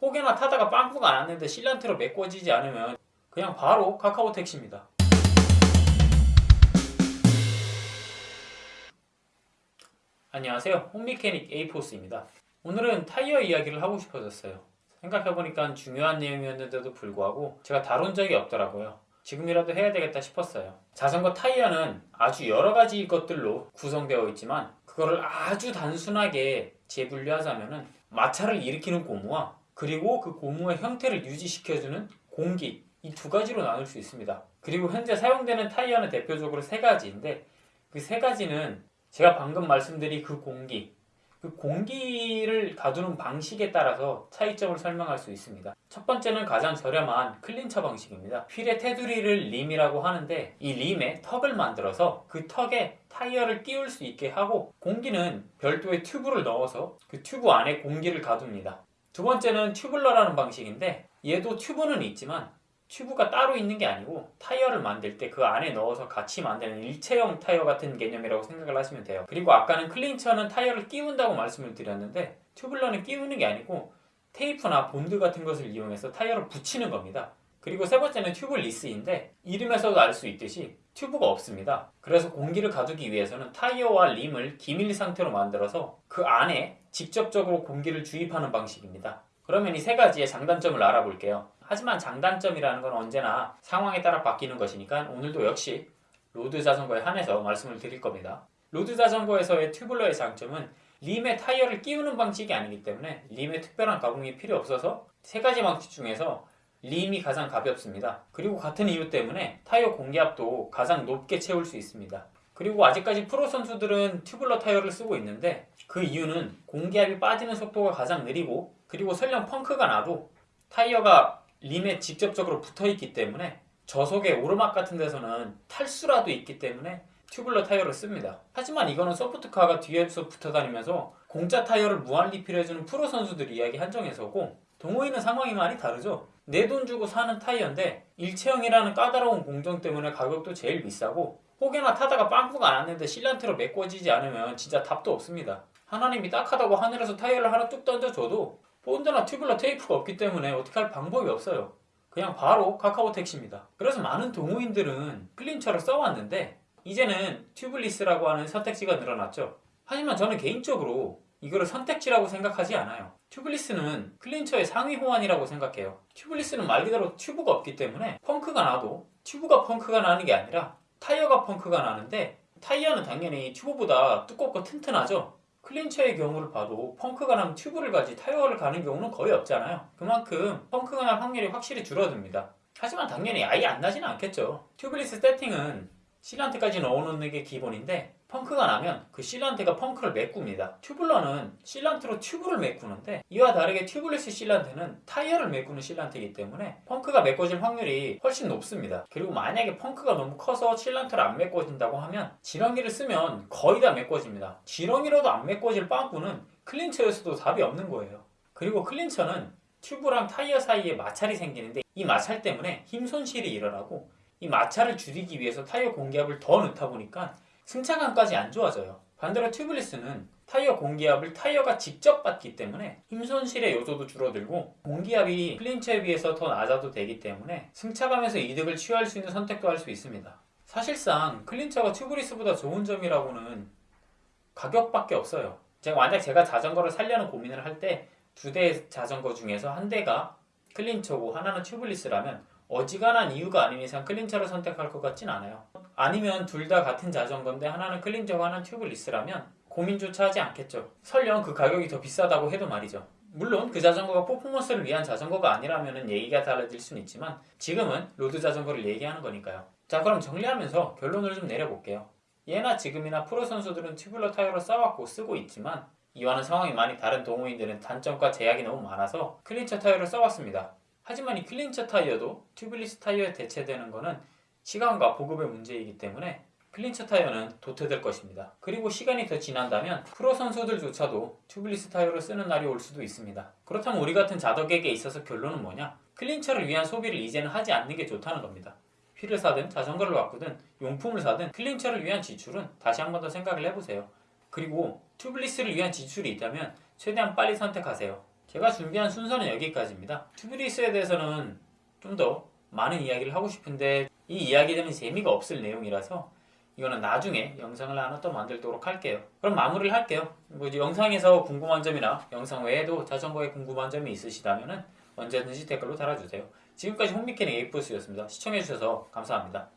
혹여나 타다가 빵꾸가 났는데 실란트로 메꿔지지 않으면 그냥 바로 카카오 택시입니다. 안녕하세요. 홈미케닉 에이포스입니다. 오늘은 타이어 이야기를 하고 싶어졌어요. 생각해보니까 중요한 내용이었는데도 불구하고 제가 다룬 적이 없더라고요. 지금이라도 해야 되겠다 싶었어요. 자전거 타이어는 아주 여러 가지 것들로 구성되어 있지만 그거를 아주 단순하게 재분류하자면은 마찰을 일으키는 고무와 그리고 그 고무의 형태를 유지시켜주는 공기 이 두 가지로 나눌 수 있습니다. 그리고 현재 사용되는 타이어는 대표적으로 세 가지인데 그 세 가지는 제가 방금 말씀드린 그 공기 그 공기를 가두는 방식에 따라서 차이점을 설명할 수 있습니다. 첫 번째는 가장 저렴한 clincher 방식입니다. 휠의 테두리를 rim이라고 하는데 이 rim에 턱을 만들어서 그 턱에 타이어를 끼울 수 있게 하고 공기는 별도의 튜브를 넣어서 그 튜브 안에 공기를 가둡니다. 두 번째는 tubular라는 방식인데 얘도 튜브는 있지만 튜브가 따로 있는 게 아니고 타이어를 만들 때 그 안에 넣어서 같이 만드는 일체형 타이어 같은 개념이라고 생각을 하시면 돼요. 그리고 아까는 clincher는 타이어를 끼운다고 말씀을 드렸는데 tubular는 끼우는 게 아니고 테이프나 본드 같은 것을 이용해서 타이어를 붙이는 겁니다. 그리고 세 번째는 tubeless인데 이름에서도 알 수 있듯이 튜브가 없습니다. 그래서 공기를 가두기 위해서는 타이어와 rim을 기밀 상태로 만들어서 그 안에 직접적으로 공기를 주입하는 방식입니다. 그러면 이 세 가지의 장단점을 알아볼게요. 하지만 장단점이라는 건 언제나 상황에 따라 바뀌는 것이니까 오늘도 역시 road 자전거에 한해서 말씀을 드릴 겁니다. road 자전거에서의 tubular의 장점은 림에 타이어를 끼우는 방식이 아니기 때문에 림에 특별한 가공이 필요 없어서 세 가지 방식 중에서 림이 가장 가볍습니다. 그리고 같은 이유 때문에 타이어 공기압도 가장 높게 채울 수 있습니다. 그리고 아직까지 프로 선수들은 tubular 타이어를 쓰고 있는데 그 이유는 공기압이 빠지는 속도가 가장 느리고 그리고 설령 펑크가 나도 타이어가 림에 직접적으로 붙어 있기 때문에 저속의 오르막 같은 데서는 탈 수라도 있기 때문에 tubular 타이어를 씁니다. 하지만 이거는 소프트카가 뒤에서 붙어 다니면서 공짜 타이어를 무한 리필해주는 프로 선수들 이야기 한정에서고 동호인은 상황이 많이 다르죠. 내 돈 주고 사는 타이어인데 일체형이라는 까다로운 공정 때문에 가격도 제일 비싸고 혹여나 타다가 빵꾸가 났는데 sealant로 메꿔지지 않으면 진짜 답도 없습니다. 하나님이 딱하다고 하늘에서 타이어를 하나 뚝 던져줘도 본드나 tubular 테이프가 없기 때문에 어떻게 할 방법이 없어요. 그냥 바로 카카오 택시입니다. 그래서 많은 동호인들은 clincher를 써왔는데 이제는 tubeless라고 하는 선택지가 늘어났죠. 하지만 저는 개인적으로 이거를 선택지라고 생각하지 않아요. tubeless는 clincher의 상위 호환이라고 생각해요. tubeless는 말 그대로 튜브가 없기 때문에 펑크가 나도 튜브가 펑크가 나는 게 아니라 타이어가 펑크가 나는데 타이어는 당연히 튜브보다 두껍고 튼튼하죠. clincher의 경우를 봐도 펑크가 나면 튜브를 갈지 타이어를 가는 경우는 거의 없잖아요. 그만큼 펑크가 날 확률이 확실히 줄어듭니다. 하지만 당연히 아예 안 나지는 않겠죠. tubeless 세팅은 sealant까지 넣어놓는 게 기본인데 펑크가 나면 그 sealant가 펑크를 메꿉니다. tubular는 sealant로 튜브를 메꾸는데 이와 다르게 tubeless sealant는 타이어를 메꾸는 sealant이기 때문에 펑크가 메꿔질 확률이 훨씬 높습니다. 그리고 만약에 펑크가 너무 커서 sealant로 안 메꿔진다고 하면 지렁이를 쓰면 거의 다 메꿔집니다. 지렁이로도 안 메꿔질 빵꾸는 clincher에서도 답이 없는 거예요. 그리고 clincher는 튜브랑 타이어 사이에 마찰이 생기는데 이 마찰 때문에 힘 손실이 일어나고 이 마찰을 줄이기 위해서 타이어 공기압을 더 넣다 보니까 승차감까지 안 좋아져요. 반대로 튜블리스는 타이어 공기압을 타이어가 직접 받기 때문에 힘 손실의 요소도 줄어들고 공기압이 클린처에 비해서 더 낮아도 되기 때문에 승차감에서 이득을 취할 수 있는 선택도 할 수 있습니다. 사실상 클린처가 튜블리스보다 좋은 점이라고는 가격밖에 없어요. 제가 만약 제가 자전거를 살려는 고민을 할 때 두대 자전거 중에서 한 대가 clincher고 하나는 tubeless라면 어지간한 이유가 아닌 이상 clincher를 선택할 것 같진 않아요. 아니면 둘 다 같은 자전거인데 하나는 clincher고 하나는 tubeless라면 고민조차 하지 않겠죠. 설령 그 가격이 더 비싸다고 해도 말이죠. 물론 그 자전거가 퍼포먼스를 위한 자전거가 아니라면 얘기가 달라질 수는 있지만 지금은 road 자전거를 얘기하는 거니까요. 자 그럼 정리하면서 결론을 좀 내려볼게요. 예나 지금이나 프로 선수들은 tubular 타이어를 써왔고 쓰고 있지만 이와는 상황이 많이 다른 동호인들은 단점과 제약이 너무 많아서 clincher 타이어를 써왔습니다. 하지만 이 clincher 타이어도 tubeless 타이어에 대체되는 것은 시간과 보급의 문제이기 때문에 clincher 타이어는 도태될 것입니다. 그리고 시간이 더 지난다면 프로 선수들조차도 tubeless 타이어를 쓰는 날이 올 수도 있습니다. 그렇다면 우리 같은 자덕에게 있어서 결론은 뭐냐? clincher를 위한 소비를 이제는 하지 않는 게 좋다는 겁니다. 휠을 사든 자전거를 바꾸든 용품을 사든 clincher를 위한 지출은 다시 한 번 더 생각을 해보세요. 그리고 튜블리스를 위한 지출이 있다면 최대한 빨리 선택하세요. 제가 준비한 순서는 여기까지입니다. 튜브리스에 대해서는 좀 더 많은 이야기를 하고 싶은데 이 이야기들은 재미가 없을 내용이라서 이거는 나중에 영상을 하나 또 만들도록 할게요. 그럼 마무리를 할게요. 뭐 이제 영상에서 궁금한 점이나 영상 외에도 자전거에 궁금한 점이 있으시다면 언제든지 댓글로 달아주세요. 지금까지 홈미케닝 에이프스였습니다. 시청해주셔서 감사합니다.